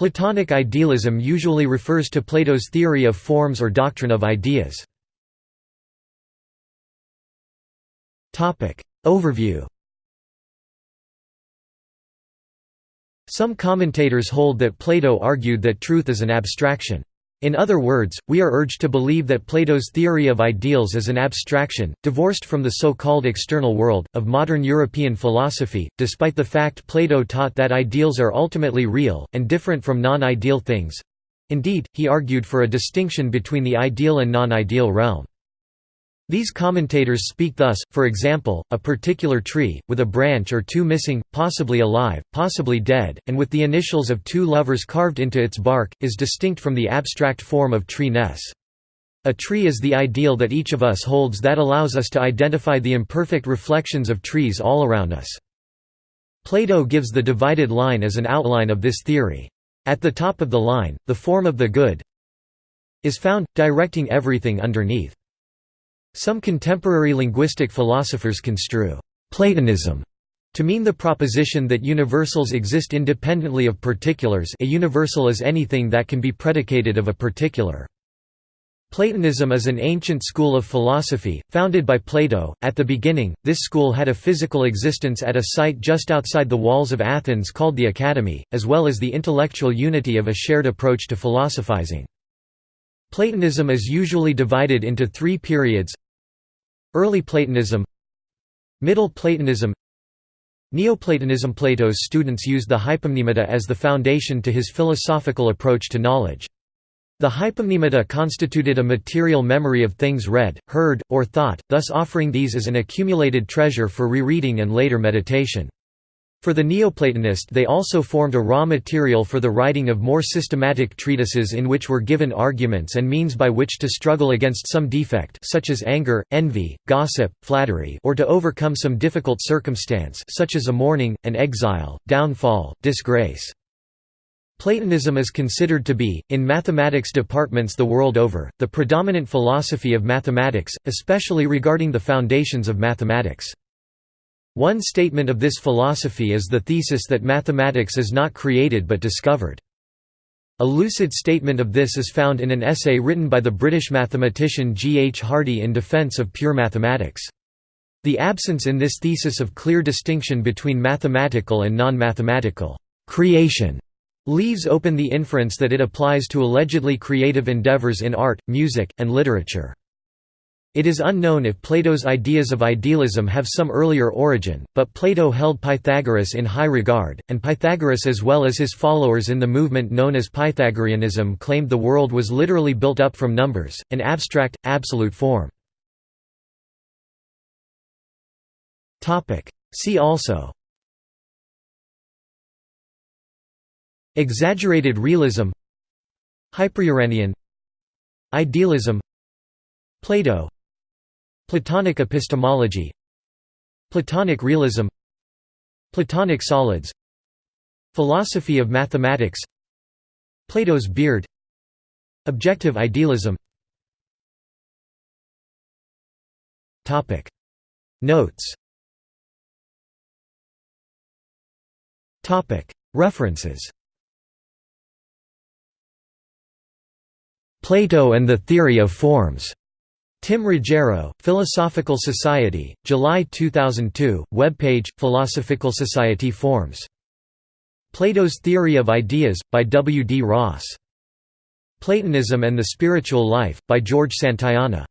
Platonic idealism usually refers to Plato's theory of forms or doctrine of ideas. Overview Some commentators hold that Plato argued that truth is an abstraction. In other words, we are urged to believe that Plato's theory of ideals is an abstraction, divorced from the so-called external world, of modern European philosophy, despite the fact Plato taught that ideals are ultimately real, and different from non-ideal things. Indeed, he argued for a distinction between the ideal and non-ideal realm. These commentators speak thus, for example, a particular tree, with a branch or two missing, possibly alive, possibly dead, and with the initials of two lovers carved into its bark, is distinct from the abstract form of tree-ness. A tree is the ideal that each of us holds that allows us to identify the imperfect reflections of trees all around us. Plato gives the divided line as an outline of this theory. At the top of the line, the form of the good is found, directing everything underneath. Some contemporary linguistic philosophers construe Platonism to mean the proposition that universals exist independently of particulars a universal is anything that can be predicated of a particular. Platonism is an ancient school of philosophy, founded by Plato. At the beginning, this school had a physical existence at a site just outside the walls of Athens called the Academy, as well as the intellectual unity of a shared approach to philosophizing. Platonism is usually divided into three periods Early Platonism Middle Platonism Neoplatonism Plato's students used the hypomnemata as the foundation to his philosophical approach to knowledge. The hypomnemata constituted a material memory of things read, heard, or thought, thus offering these as an accumulated treasure for rereading and later meditation. For the Neoplatonist they also formed a raw material for the writing of more systematic treatises in which were given arguments and means by which to struggle against some defect such as anger, envy, gossip, flattery or to overcome some difficult circumstance such as a mourning, an exile, downfall, disgrace. Platonism is considered to be, in mathematics departments the world over, the predominant philosophy of mathematics, especially regarding the foundations of mathematics. One statement of this philosophy is the thesis that mathematics is not created but discovered. A lucid statement of this is found in an essay written by the British mathematician G. H. Hardy in defence of pure mathematics. The absence in this thesis of clear distinction between mathematical and non-mathematical creation leaves open the inference that it applies to allegedly creative endeavours in art, music, and literature. It is unknown if Plato's ideas of idealism have some earlier origin, but Plato held Pythagoras in high regard, and Pythagoras as well as his followers in the movement known as Pythagoreanism claimed the world was literally built up from numbers, an abstract, absolute form. See also Exaggerated realism Hyperuranion Idealism Plato Platonic epistemology Platonic realism Platonic solids Philosophy of mathematics Plato's beard Objective idealism. Notes. References. Plato and the Theory of Forms Tim Ruggiero, Philosophical Society, July 2002, webpage, Philosophical Society Forms. Plato's Theory of Ideas, by W. D. Ross. Platonism and the Spiritual Life, by George Santayana.